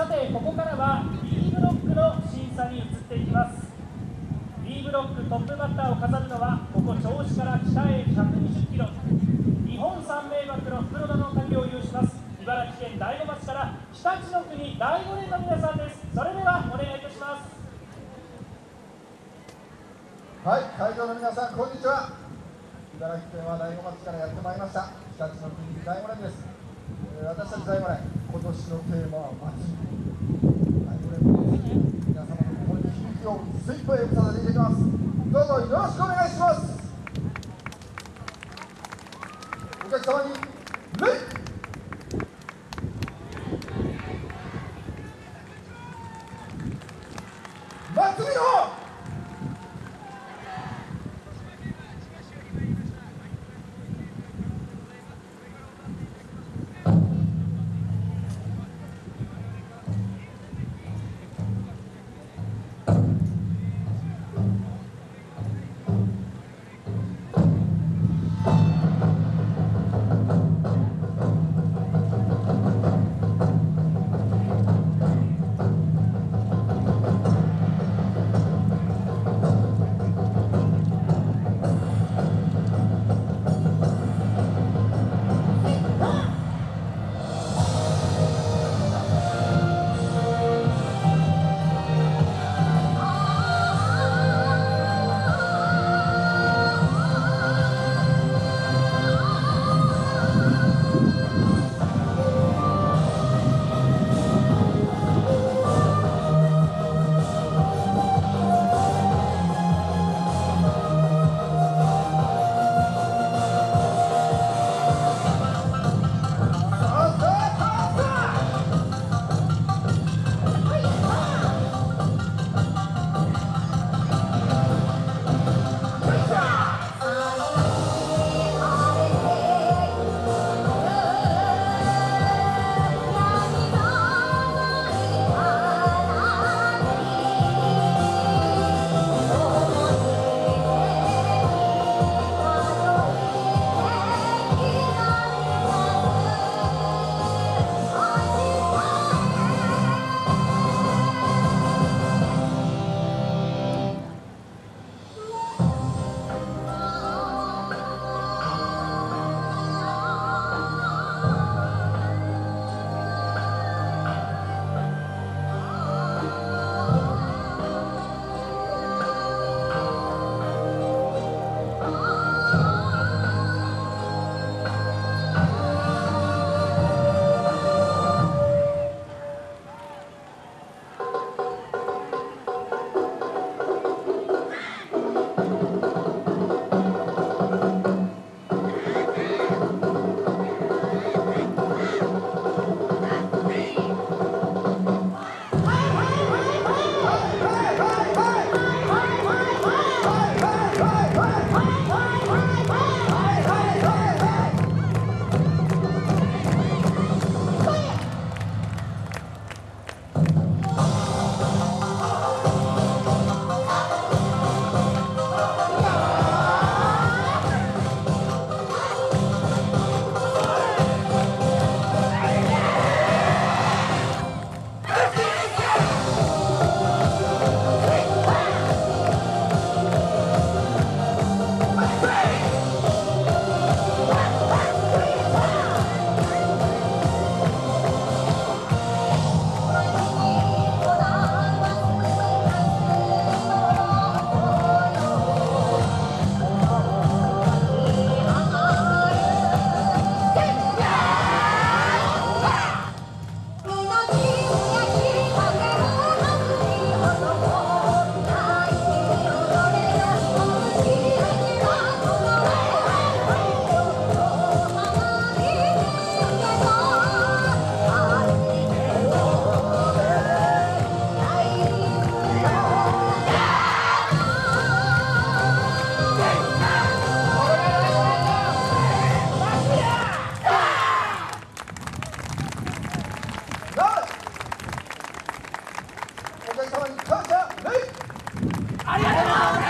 さてここからは B ブロックの審査に移っていきます B ブロックトップバッターを飾るのはここ銚子から北へ120キロ日本三名瀑の袋田の旅を有します茨城県大子町から日立の国第五連の皆さんですそれではお願いいたしますはい、会場の皆さん、こんにちは。茨城県は大子町からやってまいりました。日立の国大子連です。私たちが今年のテーマは祭り、はい、これも皆様の心に響きを精一杯ぶさせていただきます。どうぞよろしくお願いします。お様にの様に感謝礼。ありがとうございます